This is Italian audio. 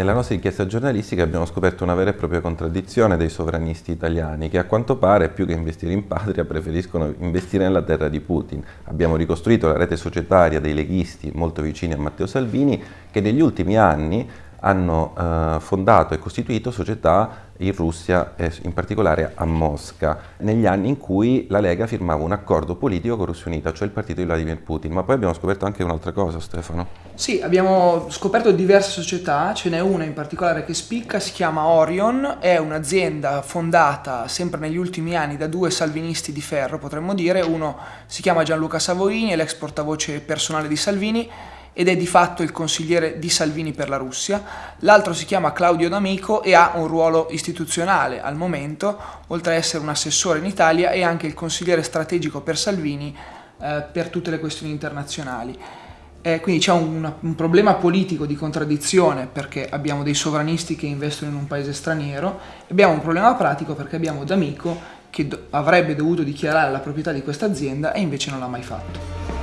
Nella nostra inchiesta giornalistica abbiamo scoperto una vera e propria contraddizione dei sovranisti italiani che a quanto pare più che investire in patria preferiscono investire nella terra di Putin. Abbiamo ricostruito la rete societaria dei leghisti molto vicini a Matteo Salvini che negli ultimi anni hanno eh, fondato e costituito società in Russia e in particolare a Mosca, negli anni in cui la Lega firmava un accordo politico con Russia Unita, cioè il partito di Vladimir Putin. Ma poi abbiamo scoperto anche un'altra cosa, Stefano. Sì, abbiamo scoperto diverse società, ce n'è una in particolare che spicca, si chiama Orion, è un'azienda fondata sempre negli ultimi anni da due salvinisti di ferro, potremmo dire, uno si chiama Gianluca Savoini, è l'ex portavoce personale di Salvini, ed è di fatto il consigliere di Salvini per la Russia, l'altro si chiama Claudio D'Amico e ha un ruolo istituzionale al momento, oltre ad essere un assessore in Italia e anche il consigliere strategico per Salvini eh, per tutte le questioni internazionali. Eh, quindi c'è un, un, problema politico di contraddizione perché abbiamo dei sovranisti che investono in un paese straniero e abbiamo un problema pratico perché abbiamo D'Amico che do avrebbe dovuto dichiarare la proprietà di questa azienda e invece non l'ha mai fatto.